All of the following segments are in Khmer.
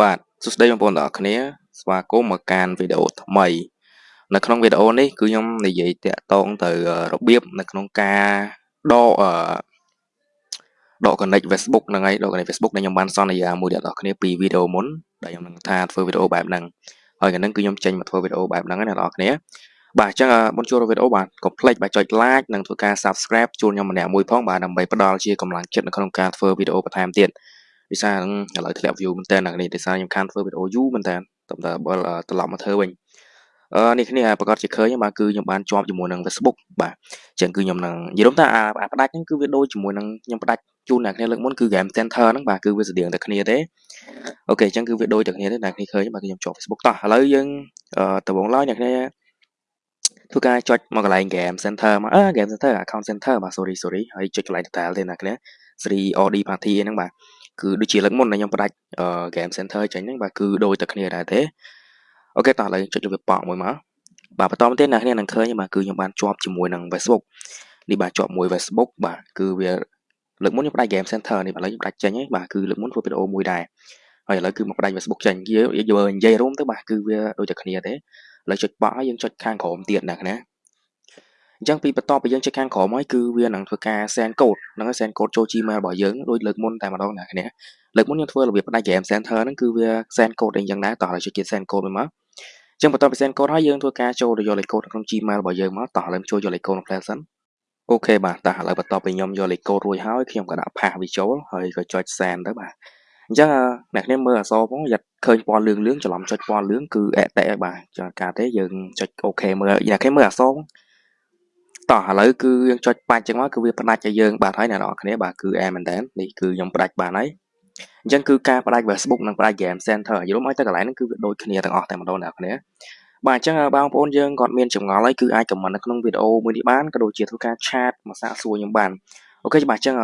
បាទសួស្តីបងប្អូនទាំងអស់គ្នា ស្វាគមន៍មកកាន់វីដេអូថ្មី នៅក្នុងវីដេអូនេះគឺខ្ញុំនិយាយតាក់ទងទៅរបៀបនៅក្នុងការដកអឺដក connect Facebook ហ្នឹងហើយដក connect Facebook ដែលខ្ញុំបានសន្យាមួយអ្នកនរគ្នាពីវីដេអូមុនដែលខ្ញុំនឹងថាធ្វើវីដេអូបែបហ្នឹងហើយកាលហ្នឹងគឺខ្ញុំចេញមកធ្វើវីដេអូបែបហ្នឹងណាអ្នកនរគ្នាបាទអញ្ចឹងមុនចូលវីដេអូបាទកុំភ្លេចបាទចុច like និងធ្វើការ subscribe ជូនខ្ញុំម្នាក់មួយផងបាទដើម្បីផ្ដល់ជាកម្លាំងចិត្តនៅក្នុងការធ្វើវីដេអូបន្ថែមទៀត វិសាឥឡូវធ្លាក់ view មែនតើអ្នកនេះវិសាខ្ញុំខានធ្វើវីដេអូយូរមែនតើតើបើត្រឡប់មកធ្វើវិញអឺនេះគ្នាប្រកាសជាឃើញបាទគឺខ្ញុំបានជាប់ជាមួយនឹង Facebook បាទអញ្ចឹងគឺខ្ញុំនឹងនិយាយទៅអាផ្ដាច់ហ្នឹងគឺវាដូចជាមួយនឹងខ្ញុំផ្ដាច់ជូនអ្នកគ្នាលើកមុនគឺ Game Center ហ្នឹងបាទគឺវាស្តៀងតែគ្នាទេអូខេអញ្ចឹងគឺវាដូចតែគ្នាទេអ្នកគ្នាឃើញបាទខ្ញុំជាប់ Facebook តោះឥឡូវយើងដំបូងឡើយអ្នកគ្នាធ្វើការចុចមកកន្លែង Game Center មកអឺ Game Center Account Center បាទ sorry sorry ហើយចុចកន្លែង Detail ទេអ្នកគ្នា Sri OD Party ហ្នឹងបាទ គឺដូចជាលើកមុនដែលខ្ញុំផ្ដាច់ Game Center ចេញហ្នឹងបាទគឺដូចតែគ្នាដែរទេអូខេតោះឥឡូវចុចលើវាប៉កមួយមកបាទបន្តមកទៀតអ្នកគ្នានឹងឃើញបាទគឺខ្ញុំបានជាប់ជាមួយនឹង Facebook នេះបាទជាប់មួយ Facebook បាទគឺវាលើកមុនខ្ញុំផ្ដាច់ Game Center នេះឥឡូវខ្ញុំផ្ដាច់ចេញហើយបាទគឺលើកមុនធ្វើវីដេអូមួយដែរហើយឥឡូវគឺមកផ្ដាច់ Facebook ចេញយើងនិយាយរួមទៅបាទគឺវាដូចតែគ្នាទេឥឡូវចុចបកហើយយើងចុចខាងក្រោមទៀតអ្នកណា អញ្ចឹងពីបន្ទាប់ពីយើងចុចខាងក្រោមហើយគឺវានឹងធ្វើការ send code ហ្នឹងហើយ send code ចូល Gmail របស់យើងដូចលើកមុនតែម្ដងអ្នកគ្នាលើកមុនខ្ញុំធ្វើរបៀបផ្ដាច់ game center ហ្នឹងគឺវា send code អីចឹងដែរតោះឥឡូវចុចគេ send code មួយមកអញ្ចឹងបន្ទាប់ពី send code ហើយយើងធ្វើការចូលទៅយកលេខ code ក្នុង Gmail របស់យើងមកតោះឥឡូវចូលយកលេខ code ក្នុង Play សិនអូខេបាទតោះឥឡូវបន្ទាប់ពីខ្ញុំយកលេខ code រួចហើយខ្ញុំក៏ដាក់ pass វាចូលហើយក៏ចុច send ទៅបាទអញ្ចឹងអ្នកគ្នាមើលអក្សរផងយ៉ាត់ឃើញពណ៌លឿងលឿងច្រឡំចុចពណ៌លឿងគឺអេតេបាទចាការទេយើងចុចអូខេមើលអ្នកគ្នាមើលអក្សរ តោះឥឡូវគឺយើងចុចបាច់ចឹងមកគឺវាផ្ដាច់ឲ្យយើងបាទហើយអ្នកនរគ្នាបាទគឺអែមែនតើនេះគឺខ្ញុំផ្ដាច់បានហើយអញ្ចឹងគឺការផ្ដាច់ Facebook និងផ្ដាច់ Game Center យល់មកទៅកន្លែងហ្នឹងគឺវាដូចគ្នាទាំងអស់តែម្ដងអ្នកគ្នាបាទអញ្ចឹងបងប្អូនយើងគាត់មានចម្ងល់ហើយគឺអាច comment នៅក្នុងវីដេអូមួយនេះបានក៏ដូចជាធ្វើការ chat មកសាកសួរខ្ញុំបានអូខេបាទអញ្ចឹង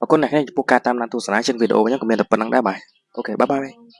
អរគុណអ្នកគ្នាចំពោះការតាមដានទស្សនាជាងវីដេអូខ្ញុំក៏មានតែប៉ុណ្្នឹងដែរបាទអូខេបាយបាយ